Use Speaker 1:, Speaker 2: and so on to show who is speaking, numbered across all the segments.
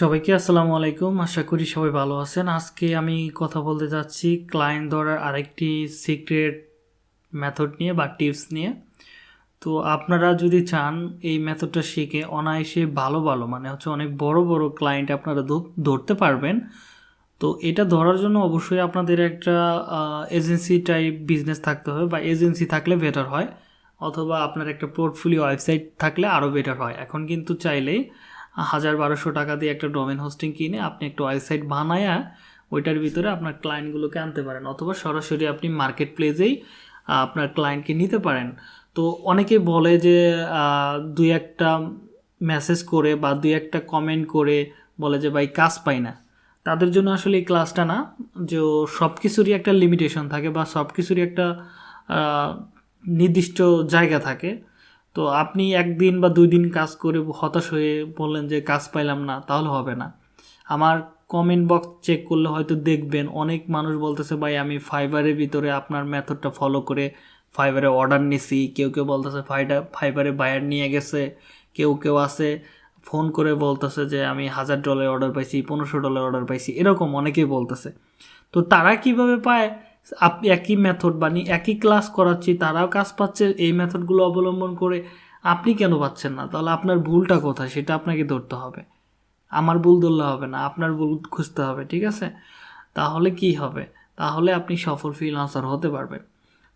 Speaker 1: সবাইকে আসসালামু আলাইকুম। আশা করি সবাই ভালো আছেন। আজকে আমি কথা বলতে যাচ্ছি ক্লায়েন্ট ধরার আরেকটি সিক্রেট মেথড নিয়ে বা টিপস নিয়ে। তো আপনারা যদি চান এই মেথডটা শিখে অনায়াসে ভালো ভালো মানে হচ্ছে অনেক বড় বড় ক্লায়েন্ট আপনারা ধরতে পারবেন। তো এটা ধরার জন্য অবশ্যই আপনাদের একটা এজেন্সি টাইপ বিজনেস থাকতে হবে বা এজেন্সি থাকলে বেটার হয়, অথবা আপনার একটা পোর্টফোলিও ওয়েবসাইট থাকলে আরও বেটার হয়। এখন কিন্তু চাইলেই হাজার বারোশো টাকা দিয়ে একটা ডোমেন হোস্টিং কিনে আপনি একটা ওয়েবসাইট বানায়া ওইটার ভিতরে আপনার ক্লায়েন্টগুলোকে আনতে পারেন অথবা সরাসরি আপনি মার্কেট প্লেসেই আপনার ক্লায়েন্টকে নিতে পারেন। তো অনেকে বলে যে দুই একটা মেসেজ করে বা দুই একটা কমেন্ট করে বলে যে, ভাই, কাজ পাই না। তাদের জন্য আসলে এই ক্লাসটা না, যে সব কিছুরই একটা লিমিটেশন থাকে বা সব কিছুরই একটা নির্দিষ্ট জায়গা থাকে। তো আপনি একদিন বা দুই দিন কাজ করে হতাশ হয়ে বললেন যে কাজ পাইলাম না, তাহলে হবে না। আমার কমেন্ট বক্স চেক করলে হয়তো দেখবেন অনেক মানুষ বলতেছে, ভাই, আমি ফাইবারের ভিতরে আপনার মেথডটা ফলো করে ফাইবারে অর্ডার নিছি। কেউ কেউ বলতেছে ফাইডা ফাইবারে বায়ার নিয়ে গেছে। কেউ কেউ আছে ফোন করে বলতেছে যে, আমি হাজার ডলার অর্ডার পাইছি, পনেরোশো ডলার অর্ডার পাইছি। এরকম অনেকেই বলতেছে। তো তারা কীভাবে পায়? আপনি একই মেথড বানিয়ে একই ক্লাস করাচ্ছি, তারাও কাজ পাচ্ছে, এই মেথডগুলো অবলম্বন করে আপনি কেন পাচ্ছেন না? তাহলে আপনার ভুলটা কোথায়? সেটা আপনাকে ধরতে হবে। আমার ভুল ধরলে হবে না, আপনার ভুল খুঁজতে হবে, ঠিক আছে? তাহলে কি হবে? তাহলে আপনি সফল ফ্রিলান্সার হতে পারবেন।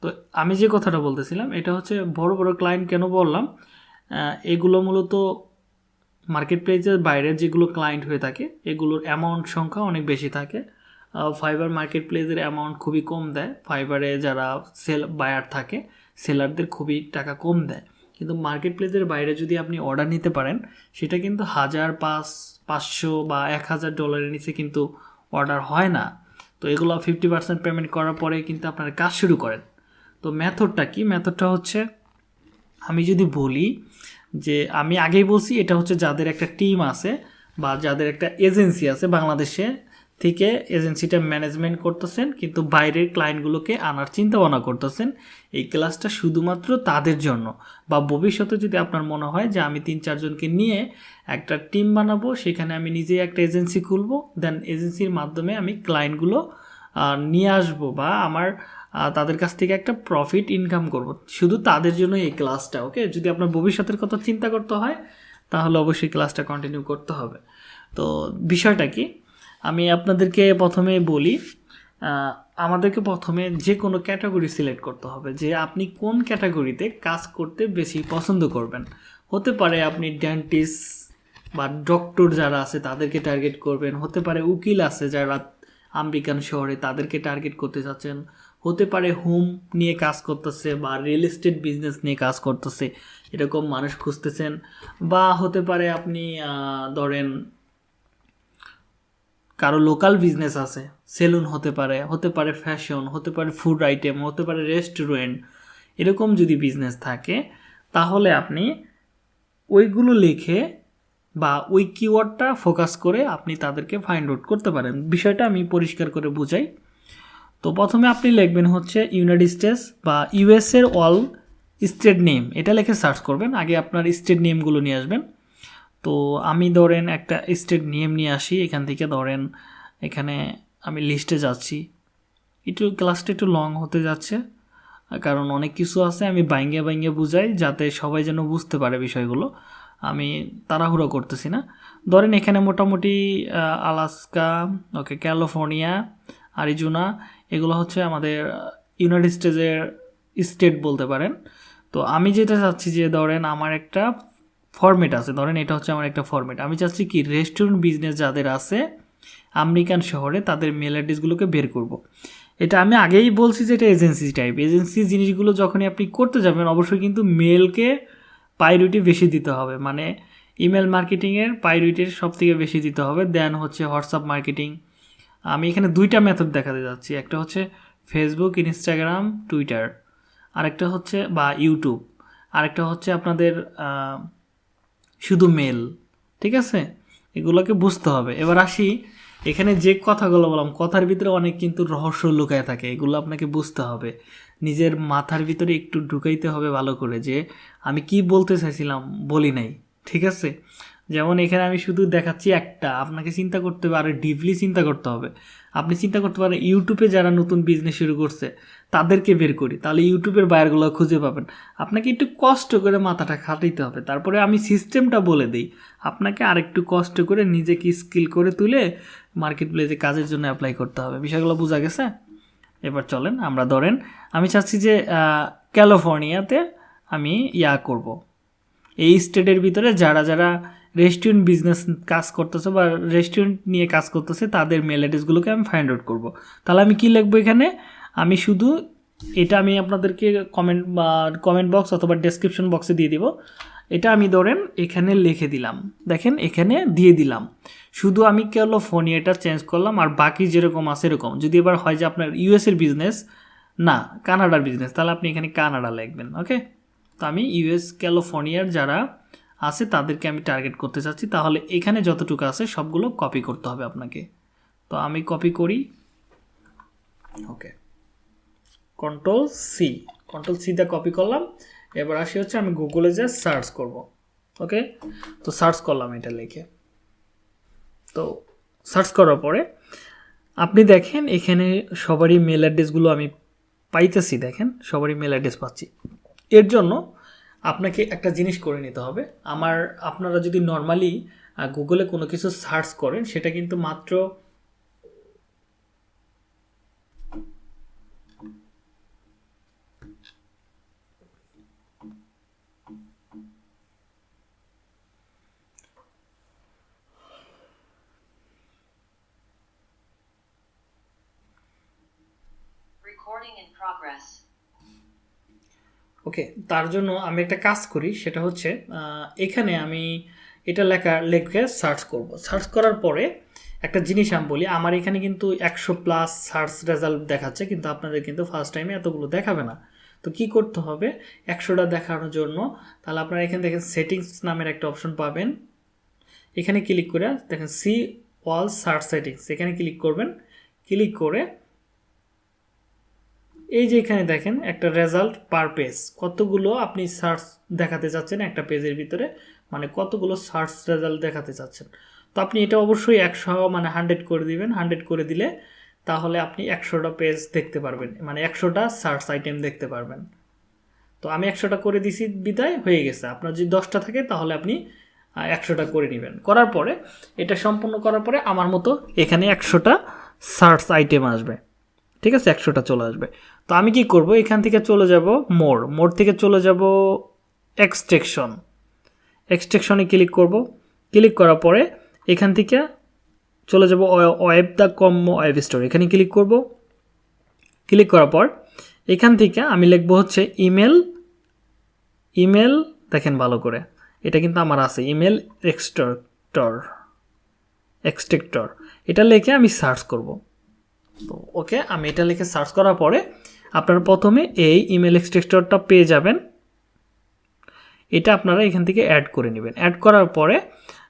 Speaker 1: তো আমি যে কথাটা বলতেছিলাম, এটা হচ্ছে বড় বড় ক্লায়েন্ট কেন বললাম? এগুলো মূলত মার্কেট প্লেসের বাইরের যেগুলো ক্লায়েন্ট হয়ে থাকে, এগুলোর অ্যামাউন্ট সংখ্যা অনেক বেশি থাকে। ফাইবার মার্কেট প্লেসের অ্যামাউন্ট খুবই কম দেয়। ফাইবারে যারা সেল বায়ার থাকে সেলারদের খুবই টাকা কম দেয়। কিন্তু মার্কেট প্লেসের বাইরে যদি আপনি অর্ডার নিতে পারেন, সেটা কিন্তু হাজার পাঁচ, পাঁচশো বা এক হাজার ডলারের নিচে কিন্তু অর্ডার হয় না। তো এগুলো ফিফটি পার্সেন্ট পেমেন্ট করার পরে কিন্তু আপনারা কাজ শুরু করেন। তো মেথডটা কি? মেথডটা হচ্ছে, আমি যদি বলি যে, আমি আগেই বলছি, এটা হচ্ছে যাদের একটা টিম আছে বা যাদের একটা এজেন্সি আছে বাংলাদেশে থেকে এজেন্সিটা ম্যানেজমেন্ট করতেছেন, কিন্তু বাইরের ক্লায়েন্টগুলোকে আনার চিন্তা ভাবনা করতেছেন। এই ক্লাসটা শুধুমাত্র তাদের জন্য। বা ভবিষ্যতে যদি আপনার মনে হয় যে আমি তিন চারজনকে নিয়ে একটা টিম বানাবো, সেখানে আমি নিজেই একটা এজেন্সি খুলবো দেন এজেন্সির মাধ্যমে আমি ক্লায়েন্টগুলো নিয়ে আসব বা আমার তাদের কাছ থেকে একটা প্রফিট ইনকাম করব। শুধু তাদের জন্য এই ক্লাসটা ওকে যদি আপনার ভবিষ্যতের কথা চিন্তা করতে হয়, তাহলে অবশ্যই ক্লাসটা কন্টিনিউ করতে হবে। তো বিষয়টা কি? আমি আপনাদেরকে প্রথমে বলি আমাদেরকে প্রথমে যে কোনো ক্যাটাগরি সিলেক্ট করতে হবে যে আপনি কোন ক্যাটাগরিতে কাজ করতে বেশি পছন্দ করবেন। হতে পারে আপনি ডেন্টিস্ট বা ডক্টর যারা আছে তাদেরকে টার্গেট করবেন। হতে পারে উকিল আছে যারা আমেরিকান শহরে তাদেরকে টার্গেট করতে চাচ্ছেন হতে পারে হোম নিয়ে কাজ করতেছে বা রিয়েল এস্টেট বিজনেস নিয়ে কাজ করতেছে, এরকম মানুষ খুঁজতেছেন। বা হতে পারে আপনি ধরেন কারও লোকাল বিজনেস আছে সেলুন হতে পারে হতে পারে ফ্যাশন হতে পারে ফুড আইটেম হতে পারে রেস্টুরেন্ট এরকম যদি বিজনেস থাকে, তাহলে আপনি ওইগুলো লিখে বা ওই কিওয়ার্ডটা ফোকাস করে আপনি তাদেরকে ফাইন্ড আউট করতে পারেন। বিষয়টা আমি পরিষ্কার করে বুঝাই। তো প্রথমে আপনি লিখবেন হচ্ছে ইউনাইটেড স্টেটস বা ইউএসের অল স্টেট নেম এটা লিখে সার্চ করবেন, আগে আপনার স্টেট নেমগুলো নিয়ে আসবেন। তো আমি ধরেন একটা স্টেট নেম নিয়ে আসি, এখান থেকে ধরেন এখানে আমি লিস্টে যাচ্ছি। একটু ক্লাসটা একটু লং হতে যাচ্ছে, কারণ অনেক কিছু আছে, আমি বাইঙ্গে বাইঙ্গে বুঝাই যাতে সবাই যেন বুঝতে পারে বিষয়গুলো। আমি তাড়াহুড়ো করতেছি না। ধরেন এখানে মোটামুটি আলাস্কা ওকে ক্যালিফোর্নিয়া, আরিজোনা, এগুলো হচ্ছে আমাদের ইউনাইটেড স্টেটের স্টেট বলতে পারেন। তো আমি যেটা চাচ্ছি যে ধরেন আমার একটা ফরম্যাট আছে। ধরেন এটা হচ্ছে আমার একটা ফরম্যাট আমি চাচ্ছি কি রেস্টুরেন্ট বিজনেস যাদের আছে, আমেরিকান শহরে, তাদের মেল অ্যাড্রেসগুলোকে বের করব। এটা আমি আগেই বলছি যে এটা এজেন্সি টাইপ এজেন্সি জিনিসগুলো যখনই আপনি করতে যাবেন, অবশ্যই কিন্তু মেলকে প্রায়োরিটি বেশি দিতে হবে। মানে ইমেল মার্কেটিংয়ের প্রায়োরিটির সব থেকে বেশি দিতে হবে। দেন হচ্ছে হোয়াটসঅ্যাপ মার্কেটিং আমি এখানে দুইটা মেথড দেখাতে যাচ্ছি। একটা হচ্ছে ফেসবুক ইনস্টাগ্রাম টুইটার আরেকটা হচ্ছে বা ইউটিউব আরেকটা হচ্ছে আপনাদের শুধু মেল ঠিক আছে? এগুলোকে বুঝতে হবে। এবার আসি, এখানে যে কথাগুলো বললাম, কথার ভিতরে অনেক কিন্তু রহস্য লুকায় থাকে, এগুলো আপনাকে বুঝতে হবে। নিজের মাথার ভিতরে একটু ঢুকাইতে হবে ভালো করে যে, আমি কি বলতে চাইছিলাম বলি নাই, ঠিক আছে? যেমন এখানে আমি শুধু দেখাচ্ছি একটা, আপনাকে চিন্তা করতে হবে আরও ডিপলি চিন্তা করতে হবে। আপনি চিন্তা করতে পারেন, ইউটিউবে যারা নতুন বিজনেস শুরু করছে তাদেরকে বের করি। তাহলে ইউটিউবের বায়ারগুলো খুঁজে পাবেন। আপনাকে একটু কষ্ট করে মাথাটা খাটাইতে হবে। তারপরে আমি সিস্টেমটা বলে দিই। আপনাকে আরেকটু কষ্ট করে নিজেকে স্কিল করে তুলে মার্কেট প্লেসে কাজের জন্য অ্যাপ্লাই করতে হবে। বিষয়গুলো বোঝা গেছে? এবার চলেন, আমরা ধরেন, আমি চাচ্ছি যে ক্যালিফোর্নিয়াতে আমি ইয়া করব। এই স্টেটের ভিতরে যারা যারা রেস্টুরেন্ট বিজনেস কাজ করতেছে বা রেস্টুরেন্ট নিয়ে কাজ করতেছে, তাদের মেল অ্যাড্রেসগুলোকে আমি ফাইন্ড আউট করব। তাহলে আমি কি লিখব এখানে? আমি শুধু এটা আমি আপনাদেরকে কমেন্ট বা কমেন্ট বক্স অথবা ডেসক্রিপশন বক্সে দিয়ে দিব। এটা আমি ধরেন এখানে লিখে দিলাম। দেখেন এখানে দিয়ে দিলাম। শুধু আমি ক্যালিফোর্নিয়াটা চেঞ্জ করলাম আর বাকি যেরকম আছে এরকম। যদি এবার হয় যে আপনার ইউএসের বিজনেস না, কানাডার বিজনেস তাহলে আপনি এখানে কানাডা লিখবেন ওকে তো আমি ইউএস ক্যালিফোর্নিয়ার যারা আছে তাদেরকে আমি টার্গেট করতে চাচ্ছি। তাহলে এখানে যতটুকু আছে সবগুলো কপি করতে হবে আপনাকে। তো আমি কপি করি okay control C control C সিটা কপি করলাম। এবার আসি হচ্ছে আমি গুগলে যে সার্চ করব ওকে তো সার্চ করলাম এটা লিখে। তো সার্চ করার পরে আপনি দেখেন এখানে সবারই মেল অ্যাড্রেসগুলো আমি পাইতেছি, দেখেন সবারই মেল অ্যাড্রেস পাচ্ছি। এর জন্য আপনাকে একটা জিনিস করে নিতে হবে। আমার, আপনারা যদি নর্মালি গুগলে কোনো কিছু সার্চ করেন, সেটা কিন্তু মাত্র ওকে তার জন্য আমি একটা কাজ করি, সেটা হচ্ছে এখানে আমি এটা লেখা, লেখে সার্চ করব। সার্চ করার পরে একটা জিনিস আমি বলি, আমার এখানে কিন্তু একশো প্লাস সার্চ রেজাল্ট দেখাচ্ছে, কিন্তু আপনাদের কিন্তু ফার্স্ট টাইমে এতগুলো দেখাবে না। তো কি করতে হবে? একশোটা দেখানোর জন্য, তাহলে আপনারা এখানে দেখেন সেটিংস নামের একটা অপশন পাবেন। এখানে ক্লিক করে দেখেন সি অল সার্চ সেটিংস এখানে ক্লিক করবেন। ক্লিক করে এই যে এখানে দেখেন, একটা রেজাল্ট পার পেজ কতগুলো আপনি সার্চ দেখাতে চাচ্ছেন একটা পেজের ভিতরে? মানে কতগুলো সার্চ রেজাল্ট দেখাতে চাচ্ছেন তো আপনি এটা অবশ্যই একশো মানে হান্ড্রেড করে দিবেন। হান্ড্রেড করে দিলে তাহলে আপনি একশোটা পেজ দেখতে পারবেন। মানে একশোটা সার্চ আইটেম দেখতে পারবেন। তো আমি একশোটা করে দিছি, বিদায়, হয়ে গেছে। আপনার যদি দশটা থাকে, তাহলে আপনি একশোটা করে নেবেন। করার পরে, এটা সম্পূর্ণ করার পরে আমার মতো এখানে একশোটা সার্চ আইটেম আসবে। ঠিক আছে? একশোটা চলে আসবে। তো আমি কি করব? এখান থেকে চলে যাব মোর মোর থেকে চলে যাব এক্সট্রেকশন এক্সট্রেকশনে ক্লিক করব। ক্লিক করার পরে এখান থেকে চলে যাব ওয়েব দ্য কম ওয়েব স্টোর এখানে ক্লিক করব। ক্লিক করার পর এখান থেকে আমি লিখব হচ্ছে ইমেল ইমেল দেখেন ভালো করে। এটা কিন্তু আমার আছে ইমেল এক্সট্রাক্টর এক্সট্রেক্টর এটা লিখে আমি সার্চ করব। তো ওকে আমি এটা লিখে সার্চ করার পরে আপনারা প্রথমে এই ইমেল এক্সট্রেক্টরটা পেয়ে যাবেন। এটা আপনারা এখান থেকে অ্যাড করে নেবেন। অ্যাড করার পরে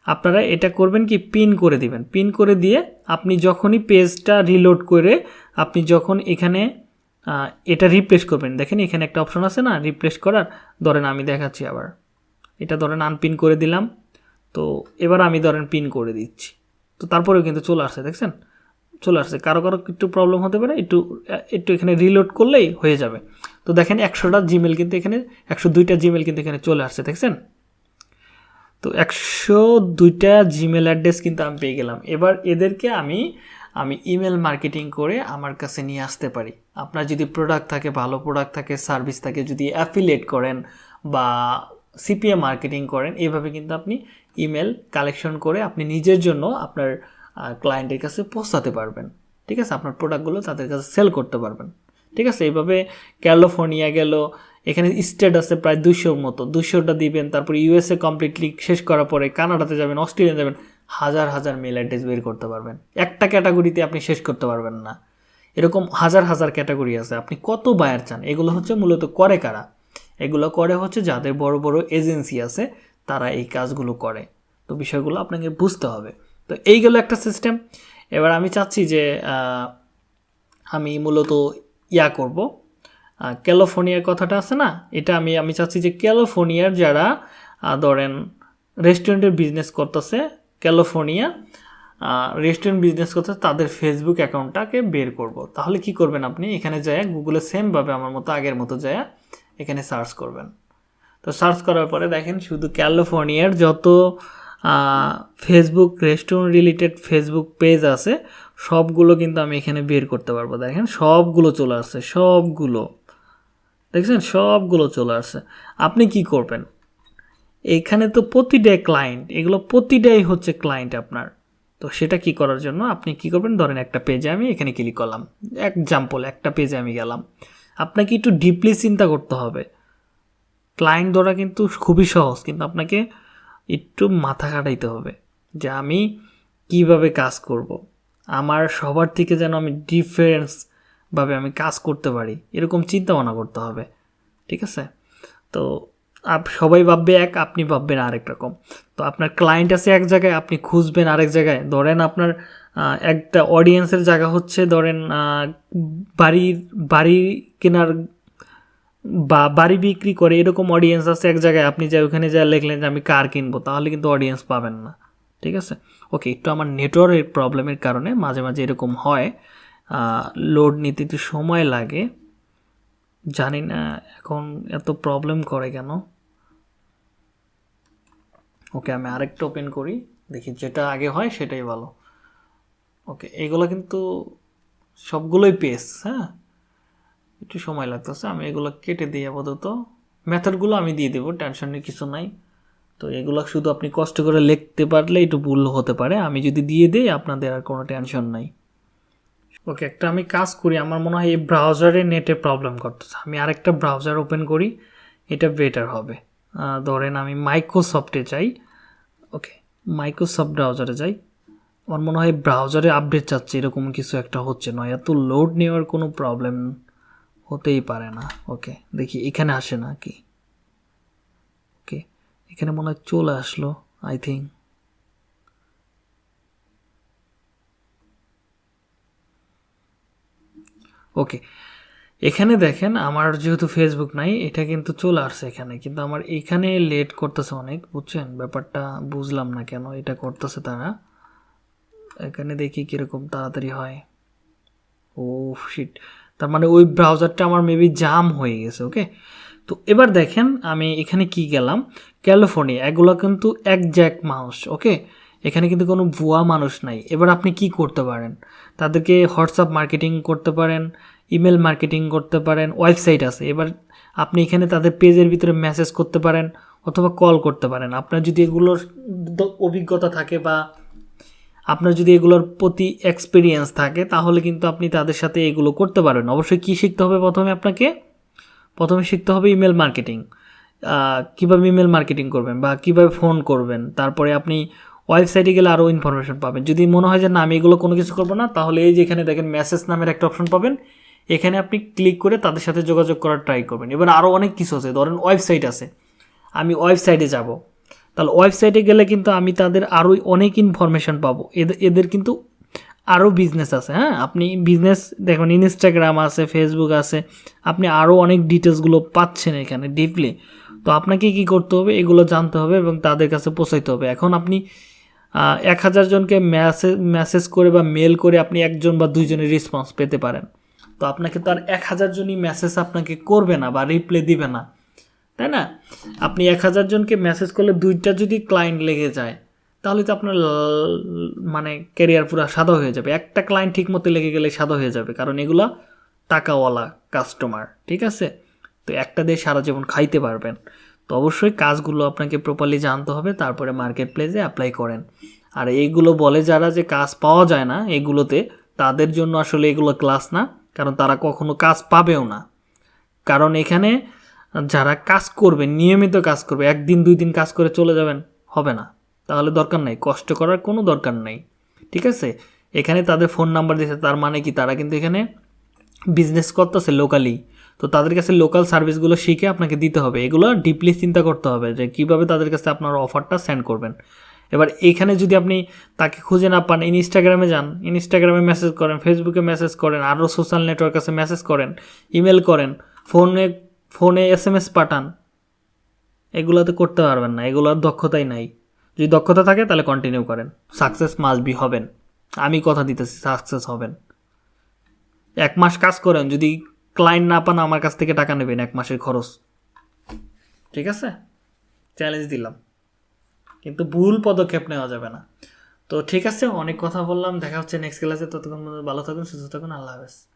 Speaker 1: আপনারা এটা করবেন কি পিন করে দিবেন। পিন করে দিয়ে আপনি যখনই পেজটা রিলোড করে আপনি যখন এখানে এটা রিপ্লেস করবেন। দেখেন এখানে একটা অপশন আছে না রিপ্লেস করার। ধরেন আমি দেখাচ্ছি আবার। এটা ধরেন আনপিন করে দিলাম। তো এবার আমি ধরেন পিন করে দিচ্ছি। তো তারপরেও কিন্তু চলে আসছে দেখছেন? চলে আসছে। কারও কারও একটু প্রবলেম হতে পারে, একটু একটু এখানে রিলোড করলেই হয়ে যাবে। তো দেখেন একশোটা জিমেল কিন্তু এখানে, একশো দুইটা জিমেল কিন্তু এখানে চলে আসছে, দেখছেন? তো একশো দুইটা জিমেল অ্যাড্রেস কিন্তু আমি পেয়ে গেলাম। এবার এদেরকে আমি আমি ইমেল মার্কেটিং করে আমার কাছে নিয়ে আসতে পারি। আপনার যদি প্রোডাক্ট থাকে, ভালো প্রোডাক্ট থাকে সার্ভিস থাকে, যদি অ্যাফিলেট করেন বা সিপিএ মার্কেটিং করেন এভাবে কিন্তু আপনি ইমেল কালেকশন করে আপনি নিজের জন্য আপনার ক্লায়েন্টের কাছে পৌঁছাতে পারবেন। ঠিক আছে? আপনার প্রোডাক্টগুলো তাদের কাছে সেল করতে পারবেন। ঠিক আছে? এইভাবে ক্যালিফোর্নিয়া গেল, এখানে স্টেট আছে প্রায় দুশোর মতো। দুশোটা দিবেন, তারপর ইউএসএ কমপ্লিটলি শেষ করার পরে কানাডাতে যাবেন, অস্ট্রেলিয়া যাবেন, হাজার হাজার মেল অ্যাড্রেস বের করতে পারবেন। একটা ক্যাটাগরিতে আপনি শেষ করতে পারবেন না। এরকম হাজার হাজার ক্যাটাগরি আছে। আপনি কত বায়ার চান? এগুলো হচ্ছে মূলত করে কারা? এগুলো করে হচ্ছে যাদের বড় বড় এজেন্সি আছে, তারা এই কাজগুলো করে। তো বিষয়গুলো আপনাকে বুঝতে হবে। তো এই গেল একটা সিস্টেম এবার আমি চাচ্ছি যে আমি মূলত ইয়া করব। ক্যালিফোর্নিয়ার কথাটা আছে না? এটা আমি আমি চাচ্ছি যে ক্যালিফোর্নিয়ার যারা ধরেন রেস্টুরেন্টের বিজনেস করতেছে ক্যালিফোর্নিয়া রেস্টুরেন্ট বিজনেস করতে তাদের ফেসবুক অ্যাকাউন্টটাকে বের করব। তাহলে কি করবেন আপনি? এখানে যায় গুগলে সেমভাবে আমার মতো আগের মতো যায় এখানে সার্চ করবেন। তো সার্চ করার পরে দেখেন শুধু ক্যালিফোর্নিয়ার যত Facebook restaurant related Facebook page আছে। সবগুলো কিন্তু আমি এখানে বের করতে পারব। দেখেন, সবগুলো চলে আসছে, সবগুলো। দেখছেন? সবগুলো চলে আসছে। আপনি কি করবেন? এখানে তো প্রতিটাই ক্লায়েন্ট এগুলো প্রতিটাই হচ্ছে ক্লায়েন্ট আপনার। তো সেটা কি করার জন্য? আপনি কি করবেন? ধরেন একটা পেজে আমি এখানে ক্লিক করলাম। এক্সাম্পল একটা পেজে আমি গেলাম। আপনাকে একটু ডিপলি চিন্তা করতে হবে। ক্লায়েন্ট ধরা কিন্তু খুবই সহজ, কিন্তু আপনাকে একটু মাথা খাটাইতে হবে যে আমি কীভাবে কাজ করব। আমার সবার থেকে যেন আমি ডিফারেন্সভাবে আমি কাজ করতে পারি, এরকম চিন্তা ভাবনা করতে হবে, ঠিক আছে? তো আপ, সবাই ভাববে এক, আপনি ভাববেন আরেক রকম। তো আপনার ক্লায়েন্ট আছে এক জায়গায়, আপনি খুঁজবেন আরেক জায়গায়। ধরেন আপনার একটা অডিয়েন্সের জায়গা হচ্ছে, ধরেন বাড়ির, বাড়ি কেনার বা বাড়ি বিক্রি করে এরকম অডিয়েন্স আছে এক জায়গায়, আপনি যে ওখানে যা লিখলেন যে আমি কার কিনবো, তাহলে কিন্তু অডিয়েন্স পাবেন না। ঠিক আছে? ওকে একটু আমার নেটওয়ার্কের প্রবলেমের কারণে মাঝে মাঝে এরকম হয়। লোড নিতে একটু সময় লাগে। জানি না এখন এত প্রবলেম করে কেন। ওকে আমি আরেকটা ওপেন করি, দেখি যেটা আগে হয় সেটাই ভালো। ওকে এগুলো কিন্তু সবগুলোই পেস হ্যাঁ? একটু সময় লাগতেছে, আমি এগুলো কেটে দিই আপাতত। মেথডগুলো আমি দিয়ে দেবো টেনশনের কিছু নাই। তো এগুলো শুধু আপনি কষ্ট করে লিখতে পারলে একটু ভুল হতে পারে। আমি যদি দিয়ে দিই, আপনাদের আর কোনো টেনশন নাই। ওকে একটা আমি কাজ করি, আমার মনে হয় এই ব্রাউজারে নেটে প্রবলেম করতেছে। আমি আরেকটা ব্রাউজার ওপেন করি, এটা বেটার হবে। ধরেন আমি মাইক্রোসফটে যাই। ওকে মাইক্রোসফট ব্রাউজারে যাই। আমার মনে হয় ব্রাউজারে আপডেট চাচ্ছে, এরকম কিছু একটা হচ্ছে। নয় এত লোড নেওয়ার কোনো প্রবলেম হতেই পারে না। ওকে দেখি, এখানে আসে না কি? ওকে এখানে মনে হয় চলে আসলো আই থিঙ্ক ওকে এখানে দেখেন, আমার যেহেতু ফেসবুক নাই, এটা কিন্তু চলে আসছে এখানে, কিন্তু আমার এখানে লেট করতেছে অনেক, বুঝছেন? ব্যাপারটা বুঝলাম না কেন, এটা করতেছে তারা। এখানে দেখি কীরকম তাড়াতাড়ি হয়। ও শিট তার মানে ওই ব্রাউজারটা আমার মেবি জাম হয়ে গেছে ওকে তো এবার দেখেন আমি এখানে কি গেলাম? ক্যালিফোর্নিয়া এগুলো কিন্তু এক জ্যাক মানুষ ওকে এখানে কিন্তু কোনো ভুয়া মানুষ নাই। এবার আপনি কি করতে পারেন? তাদেরকে হোয়াটসঅ্যাপ মার্কেটিং করতে পারেন ইমেল মার্কেটিং করতে পারেন ওয়েবসাইট আছে। এবার আপনি এখানে তাদের পেজের ভিতরে মেসেজ করতে পারেন অথবা কল করতে পারেন। আপনার যদি এগুলোর অভিজ্ঞতা থাকে বা আপনার যদি এগুলোর প্রতি এক্সপিরিয়েন্স থাকে, তাহলে কিন্তু আপনি তাদের সাথে এগুলো করতে পারেন। অবশ্যই কী শিখতে হবে প্রথমে আপনাকে? প্রথমে শিখতে হবে ইমেল মার্কেটিং কীভাবে ইমেল মার্কেটিং করবেন বা কীভাবে ফোন করবেন? তারপরে আপনি ওয়েবসাইটে গেলে আরও ইনফরমেশন পাবেন। যদি মনে হয় যে, না, আমি এগুলো কোনো কিছু করব না, তাহলে এই যে এখানে দেখেন মেসেজ নামের একটা অপশন পাবেন। এখানে আপনি ক্লিক করে তাদের সাথে যোগাযোগ করার ট্রাই করবেন। এবার আরও অনেক কিছু আছে। ধরেন ওয়েবসাইট আছে। আমি ওয়েবসাইটে যাব। তাহলে ওয়েবসাইটে গেলে কিন্তু আমি তাদের আরও অনেক ইনফরমেশন পাবো। এদের এদের কিন্তু আরও বিজনেস আছে হ্যাঁ? আপনি বিজনেস দেখুন ইনস্টাগ্রাম আছে ফেসবুক আছে, আপনি আরও অনেক ডিটেলসগুলো পাচ্ছেন এখানে ডিপলি তো আপনাকে কি করতে হবে? এগুলো জানতে হবে এবং তাদের কাছে পৌঁছাইতে হবে। এখন আপনি এক হাজার জনকে মেসেজ মেসেজ করে বা মেল করে আপনি একজন বা দুইজনের রেসপন্স পেতে পারেন। তো আপনাকে তো আর এক হাজার জনই মেসেজ আপনাকে করবে না বা রিপ্লাই দিবে না। তাই না? আপনি এক হাজার জনকে মেসেজ করলে দুইটা যদি ক্লায়েন্ট লেগে যায়, তাহলে তো আপনার মানে ক্যারিয়ার পুরো সাদা হয়ে যাবে। একটা ক্লায়েন্ট ঠিক মতো লেগে গেলে সাদা হয়ে যাবে, কারণ এগুলো টাকাওয়ালা কাস্টমার ঠিক আছে? তো একটা দিয়ে সারা জীবন খাইতে পারবেন। তো অবশ্যই কাজগুলো আপনাকে প্রপারলি জানতে হবে, তারপরে মার্কেট প্লেসে অ্যাপ্লাই করেন। আর এইগুলো বলে যারা যে কাজ পাওয়া যায় না, এগুলোতে তাদের জন্য আসলে এগুলো ক্লাস না, কারণ তারা কখনো কাজ পাবেও না। কারণ এখানে যারা কাজ করবে, নিয়মিত কাজ করবে, একদিন, দুই দিন কাজ করে চলে যাবেন, হবে না। তাহলে দরকার নাই, কষ্ট করার কোনো দরকার নেই। ঠিক আছে? এখানে তাদের ফোন নাম্বার দিয়েছে, তার মানে কি? তারা কিন্তু এখানে বিজনেস করতেছে লোকালি তো তাদের কাছে লোকাল সার্ভিসগুলো শিখে আপনাকে দিতে হবে। এগুলো ডিপলি চিন্তা করতে হবে যে কীভাবে তাদের কাছে আপনার অফারটা সেন্ড করবেন। এবার এইখানে যদি আপনি তাকে খুঁজে না পান ইনস্টাগ্রামে যান ইনস্টাগ্রামে মেসেজ করেন ফেসবুকে মেসেজ করেন আরও সোশ্যাল নেটওয়ার্ক আছে মেসেজ করেন ইমেল করেন ফোনে ফোনে এস এম এস পাঠান। এগুলো তো করতে পারবেন না, এগুলোর দক্ষতাই নাই। যদি দক্ষতা থাকে তাহলে কন্টিনিউ করেন। সাকসেস মাস্ট বি হবেন। আমি কথা দিতেছি সাকসেস হবেন। এক মাস কাজ করেন, যদি ক্লায়েন্ট না পান, আমার কাছ থেকে টাকা নেবেন এক মাসের খরচ। ঠিক আছে? চ্যালেঞ্জ দিলাম। কিন্তু ভুল পদক্ষেপ নেওয়া যাবে না। তো ঠিক আছে, অনেক কথা বললাম। দেখা হচ্ছে নেক্সট ক্লাসে ততক্ষণ ভালো থাকুন, সুস্থ থাকুন। আল্লাহ হাফেজ।